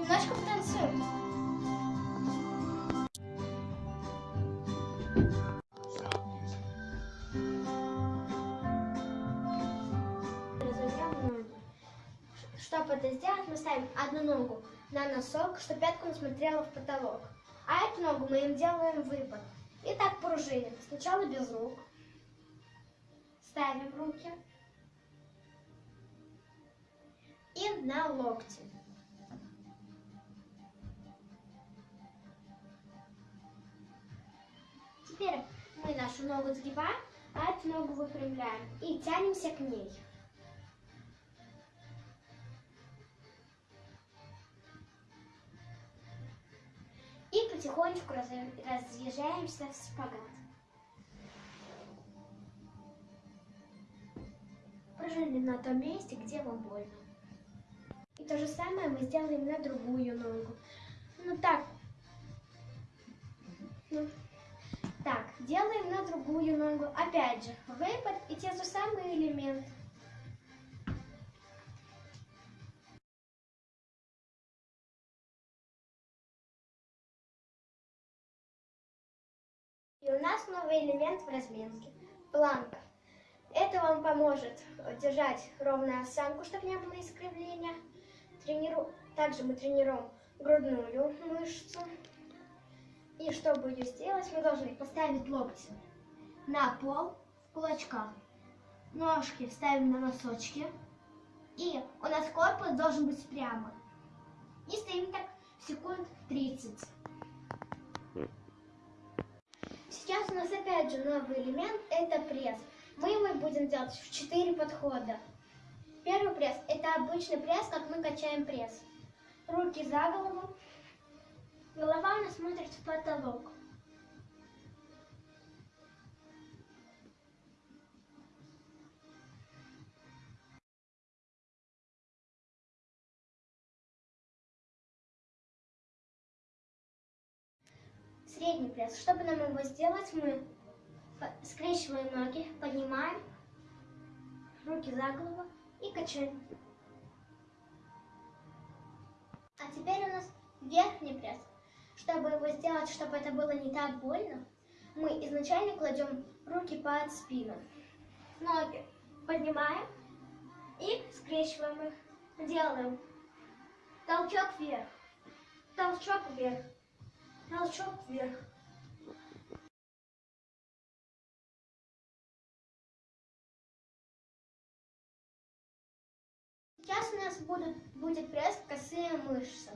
Немножко потанцуем. Разовьем ноги. Чтобы это сделать, мы ставим одну ногу на носок, чтобы пятка не смотрела в потолок. А эту ногу мы им делаем выпад. И так пружиним. Сначала без рук. Ставим руки. И на локти. Теперь мы нашу ногу сгибаем, а эту ногу выпрямляем. И тянемся к ней. И потихонечку раз- разъезжаемся в шпагат. Пружинили на том месте, где вам больно. И то же самое мы сделаем на другую ногу. Ну так. Ну, делаем на другую ногу. Опять же, выпад и те же самые элементы. И у нас новый элемент в разминке. Планка. Это вам поможет держать ровную осанку, чтобы не было искривления. Трениру... Также мы тренируем грудную мышцу. И чтобы ее сделать, мы должны поставить локти на пол в кулачках. Ножки ставим на носочки. И у нас корпус должен быть прямо. И стоим так секунд 30. Сейчас у нас опять же новый элемент, это пресс. Мы его будем делать в 4 подхода. Первый пресс, это обычный пресс, как мы качаем пресс. Руки за голову, голова у нас смотрит в потолок. Средний пресс. Чтобы нам его сделать, мы скрещиваем ноги, поднимаем, руки за голову и качаем. А теперь у нас верхний пресс. Чтобы его сделать, чтобы это было не так больно, мы изначально кладем руки под спину. Ноги поднимаем и скрещиваем их. Делаем толчок вверх, толчок вверх, толчок вверх. Сейчас у нас будут, будет пресс косые мышцы.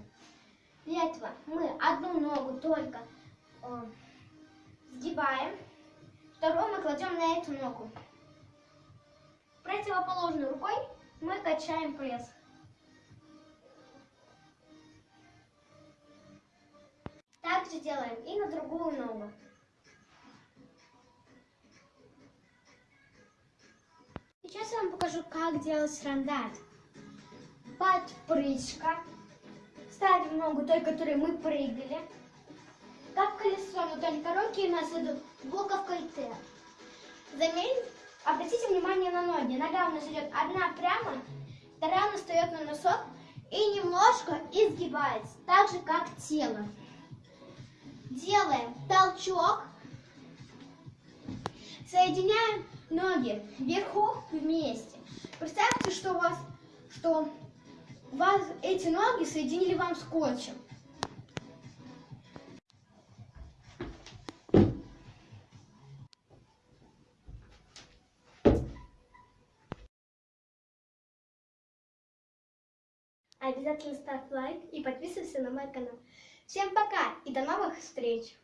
Для этого мы одну ногу только э, сгибаем, вторую мы кладем на эту ногу. Противоположной рукой мы качаем пресс. Так же делаем и на другую ногу. Сейчас я вам покажу, как делать рандат. Подпрыжка. Ногу той, которой мы прыгали. Как колесо, но только руки у нас идут буковкой Т. Заметьте, обратите внимание на ноги. Нога у нас идет одна прямо, вторая у нас встает на носок и немножко изгибается, так же как тело. Делаем толчок, соединяем ноги вверху вместе. Представьте, что у вас, что вас эти ноги соединили вам скотчем. Обязательно ставь лайк и подписывайся на мой канал. Всем пока и до новых встреч!